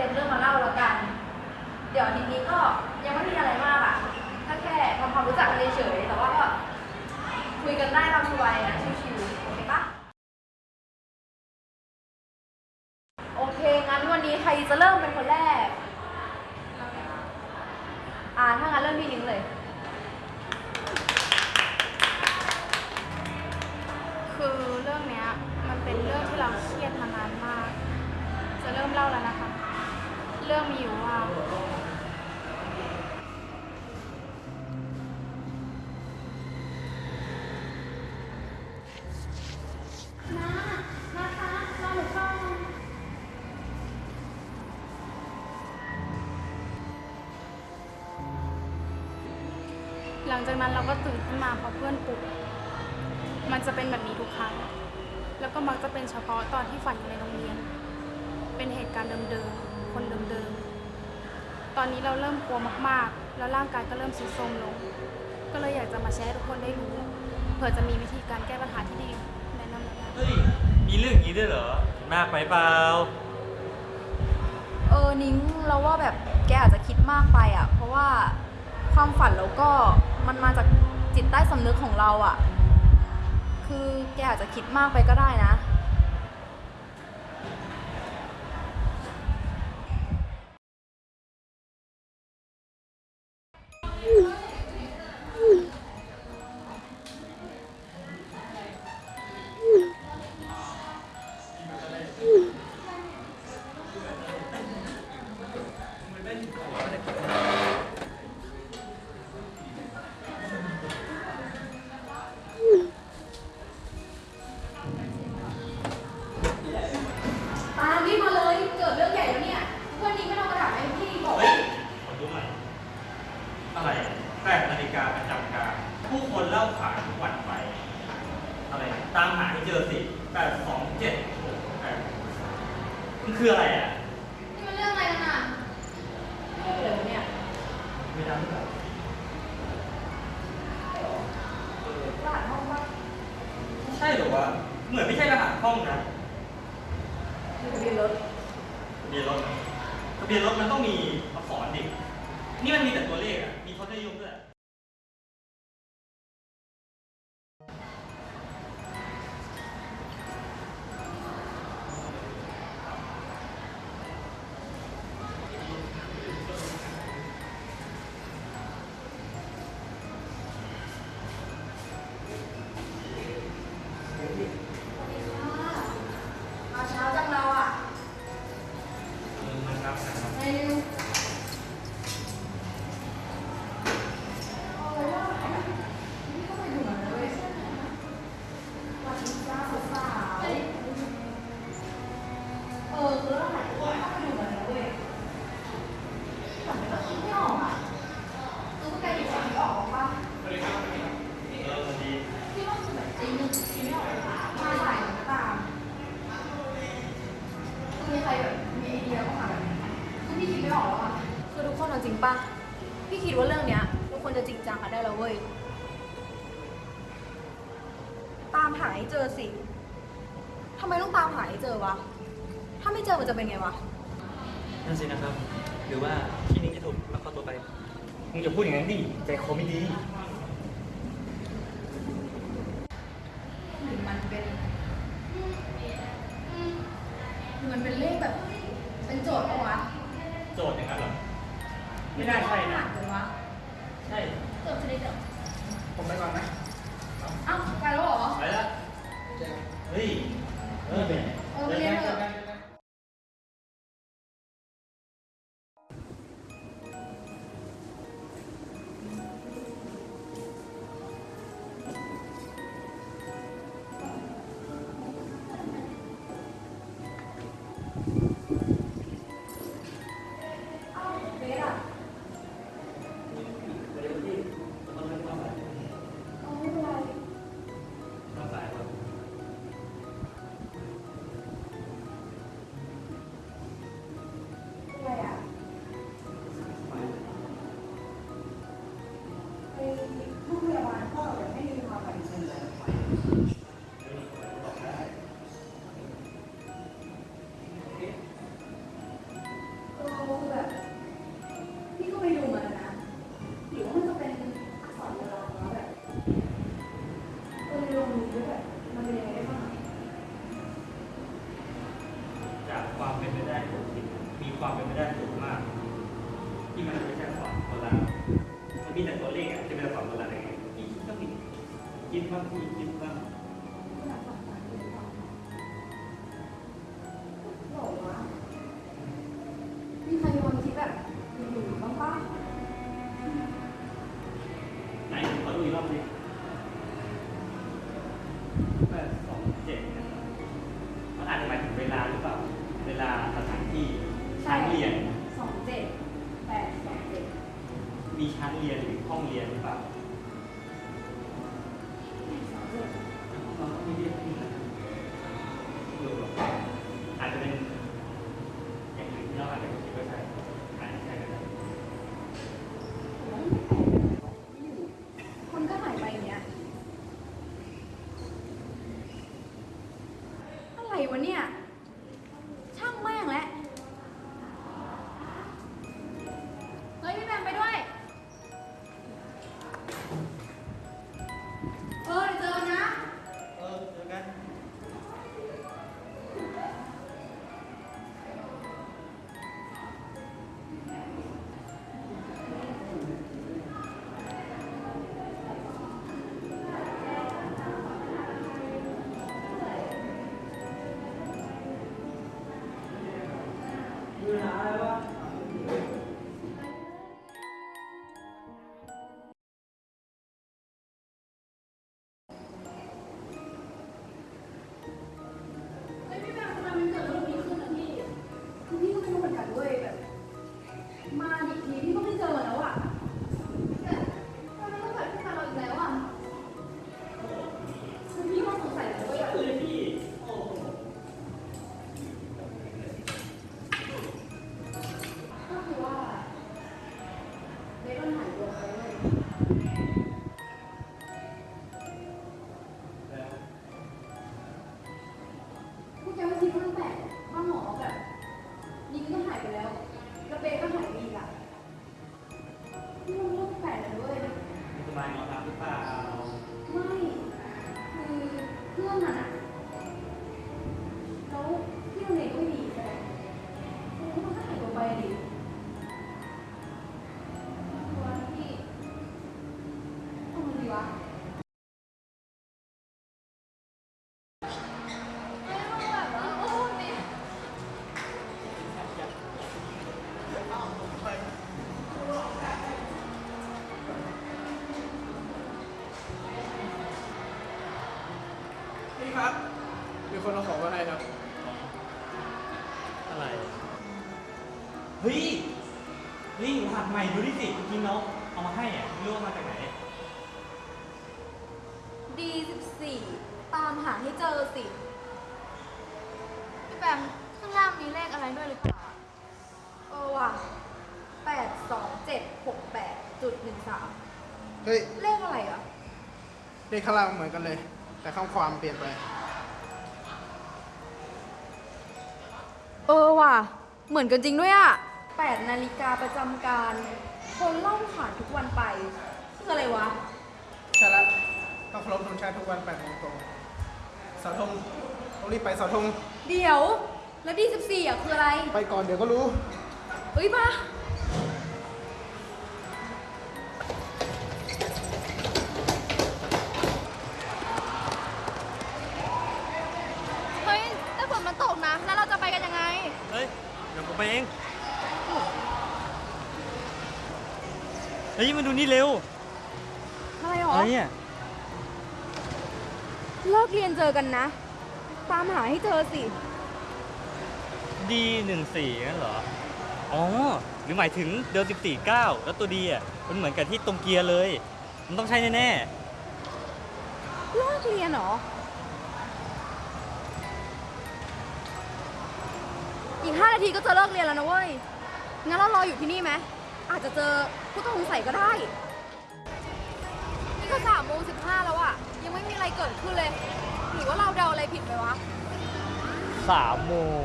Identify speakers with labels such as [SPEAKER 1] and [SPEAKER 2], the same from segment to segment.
[SPEAKER 1] เต็
[SPEAKER 2] มเรื่
[SPEAKER 3] อ
[SPEAKER 2] งมาเล่าแล้วกัน เดี๋ยวทิตย์นี้ก็ยังไม่มีอะไรมากอะถ้าแค่ทำความรู้จักกันเฉยๆแต่ว่าก็คุยกันได้ตามสบายนะชิวๆโอเคปะโอเคงั้นวันนี้ใครจะเริ่มเป็นคนแรก อ่าถ้างั้นเริ่มพี่นิ้งเลย
[SPEAKER 4] คือเรื่องเนี้ยมันเป็นเรื่องที่เราเครียดมานานมาก จะเริ่มเล่าแล้วนะคะ เรื่องมีอยู่ว่า หลังจากนั้นเราก็ตื่นขึ้นมาเพราะเพื่อนปลุก มันจะเป็นแบบนี้ทุกครั้ง แล้วก็มักจะเป็นเฉพาะตอนที่ฝันอยู่ในโรงเรียน เป็นเหตุการณ์เดิมๆ คนเดิมๆ ตอนนี้เราเริ่มกลัวมากๆ แล้วร่างกายก็เริ่มทรุดโทรมลง ก็เลยอยากจะมาแชร์ให้ทุกคนได้รู้ เผื่อจะมีวิธีการแก้ปัญหาที่ดีแนะนำได้
[SPEAKER 3] เฮ้ย มีเรื่องอย่างนี้ด้วยเหรอ มากไปเปล่า
[SPEAKER 2] เออ นิ้งเราว่าแบบแกอาจจะคิดมากไปอะ เพราะว่าความฝันเราก็มันมาจากจิตใต้สำนึกของเราอะ คือแกอาจจะคิดมากไปก็ได้นะ มัน
[SPEAKER 3] คืออะไรอะ
[SPEAKER 2] นี่มันเรื่องอะไรกันอะเรื่องอะไรวะเนี่ย
[SPEAKER 3] ไม่ได้หรอ
[SPEAKER 2] รหัสห้องว่า
[SPEAKER 3] ใช่เหรอวะ เหมือนไม่ใช่รหัสห้องนะ
[SPEAKER 2] ทะเบียนรถ
[SPEAKER 3] ทะเบียนรถทะเบียนรถมันต้องมีอักษรดิ นี่มันมีแต่ตัวเลขอะ มีทศนิยมด้วยาม
[SPEAKER 2] หาให้เจอสิทำไมต้องตามหาให้เจอวะ ถ้าไม่เจอมันจะเป็นไงวะ
[SPEAKER 3] นั่นสินะครับ หรือว่าที่นี่จะถูกลักพตัวไป มึงจะพูดอย่างนั้นดิ ใจคอไม่ดี
[SPEAKER 2] เฮ้
[SPEAKER 3] ยนี่หั
[SPEAKER 2] ด
[SPEAKER 3] ให
[SPEAKER 2] ม่ดูดิสิเมื่กินน้องเอามา
[SPEAKER 5] ให้
[SPEAKER 3] อะรู้ว่ามาจากไหน
[SPEAKER 2] D14 ตามหาให้เจอสิ
[SPEAKER 4] พี่แปมข้างล่างมีเลขอะไรด้วยหรือเปล่า
[SPEAKER 2] เออว่ะแปดสองเจ็ดหกแปดจุดหนึ่งสาม
[SPEAKER 5] เฮ้ย
[SPEAKER 2] เลขอะไรอะ
[SPEAKER 5] เลขข้างล่างเหมือนกันเลย แต่ข้อความเปลี่ยนไป
[SPEAKER 2] เออว่ะ เหมือนกันจริงด้วยอะ 8 นาฬิกาประจำการคนเล่าข่านทุกวันไปคืออะไรวะ
[SPEAKER 5] ใช่ละต้องเคารพธงชาติทุกวันแปดโมงตรงเสาธงต้องรีบไปเสาธง
[SPEAKER 2] เดี๋ยว แล้วที่ 14อะคืออะไร
[SPEAKER 5] ไปก่อนเดี๋ยวก็รู้
[SPEAKER 2] เอ้ยปะ
[SPEAKER 1] เฮ้ยแต่ฝนมันตกนะ แล้วเราจะไปกันยังไง
[SPEAKER 3] เฮ้ย เดี๋ยวผมไปเอง ฮ้ยมาดูนี่เร็ว
[SPEAKER 2] อะไรหรอ
[SPEAKER 3] อะไรเนี่ย
[SPEAKER 2] เลิกเรียนเจอกันนะ ตามหาให้เจอสิ
[SPEAKER 3] ดีหนึ่งสี่งั้นเหรอ อ๋อ หรือหมายถึงเดิมสิบสี่เก้าแล้วตัวดีอะ มันเหมือนกับที่ตรงเกียร์เลย มันต้องใช่แน่
[SPEAKER 2] เลิกเรียนเหรอ อีกห้านาทีก็จะเลิกเรียนแล้วนะเว้ย งั้นเรารออยู่ที่นี่ไหม อาจจะเจอผู้ต้องสงสัยก็ได้ นี่ก็สามโมงสิบห้าแล้วอะยังไม่มีอะไรเกิดขึ้นเลย หรือว่าเราเดาอะไรผิดไปวะ
[SPEAKER 3] ๆสามโมง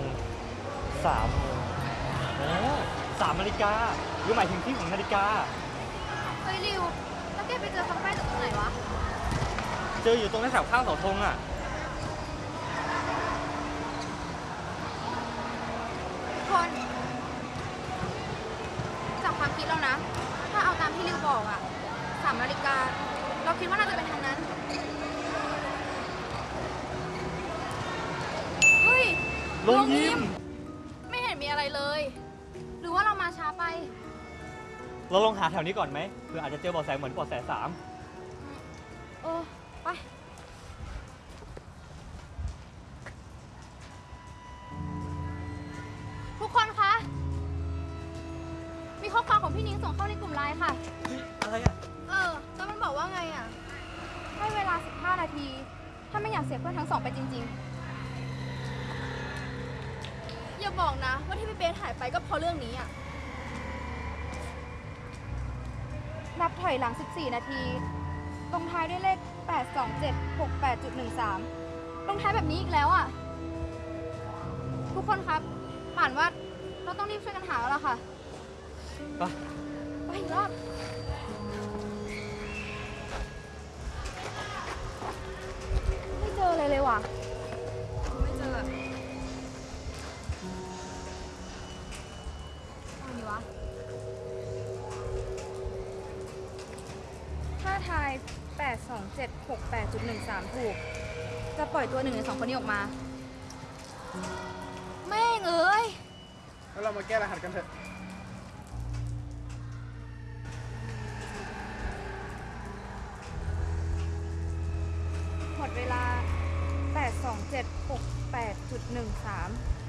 [SPEAKER 3] สามโมงอ๋อสามนาฬิกาหรือหมายถึงที่ของนาฬิกา
[SPEAKER 2] เฮ้ยริว แล้วแกไปเจอคำใบ้จากตรงไหนวะ
[SPEAKER 3] เจออยู่ตรงแถวข้างเสาธงอะ
[SPEAKER 2] หา
[SPEAKER 3] แถวนี้ก่อนไหมเผื่ออาจจะเจอเบาะแสเหมือนเบาะแสสาม
[SPEAKER 2] เออไป
[SPEAKER 1] ทุกคนคะ มีข้อความของพี่นิ้งส่งเข้าในกลุ่มไลน์ค่ะ
[SPEAKER 3] อะไรอะ
[SPEAKER 2] เออแล้วมันบอกว่าไงอะให้เวลา 15 นาที ถ้าไม่อยากเสียเพื่อนทั้งสองไปจริง ๆ อย่าบอกนะ ว่าที่พี่เบสหายไปก็เพราะเรื่องนี้อะ นับถอยหลัง 14 นาทีลงท้ายด้วยเลข 82768.13ลงท้ายแบบนี้อีกแล้วอะทุกคนครับป่านว่าเราต้องรีบช่วยกันหาแล้วล่ะค่ะ
[SPEAKER 3] ไป
[SPEAKER 2] ไปอีกรอบ ไม่เจอเลยเลยว่ะ ไม่เจออะเอาดีวะ ทาย 8 2 7 6 8 1 3 ถูก จะปล่อยตัวหนึ่งในสองคนนี้ออกมา แม่งเอ้ย
[SPEAKER 5] แล้วเรามาแก้รหัสกันเถอะ
[SPEAKER 2] หมดเวลา
[SPEAKER 5] 8 2 7 6 8 1 3